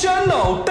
山老